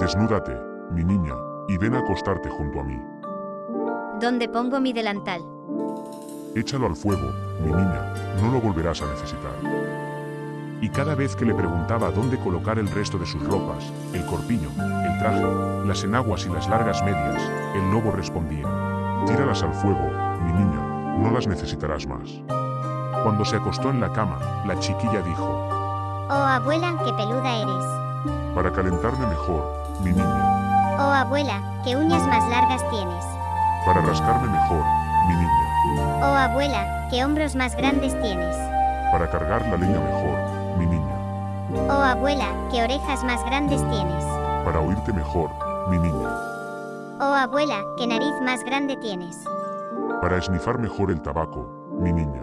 Desnúdate, mi niña, y ven a acostarte junto a mí. ¿Dónde pongo mi delantal? Échalo al fuego, mi niña, no lo volverás a necesitar. Y cada vez que le preguntaba dónde colocar el resto de sus ropas, el corpiño, el traje, las enaguas y las largas medias, el lobo respondía, tíralas al fuego, mi niña, no las necesitarás más. Cuando se acostó en la cama, la chiquilla dijo, Oh abuela, qué peluda eres. Para calentarme mejor, mi niña, Oh abuela, qué uñas más largas tienes. para rascarme mejor, mi niña, Oh abuela, qué hombros más grandes tienes. para cargar la leña mejor, mi niña, Oh abuela, qué orejas más grandes tienes. para oírte mejor, mi niña, Oh abuela, qué nariz más grande tienes. para esnifar mejor el tabaco, mi niña,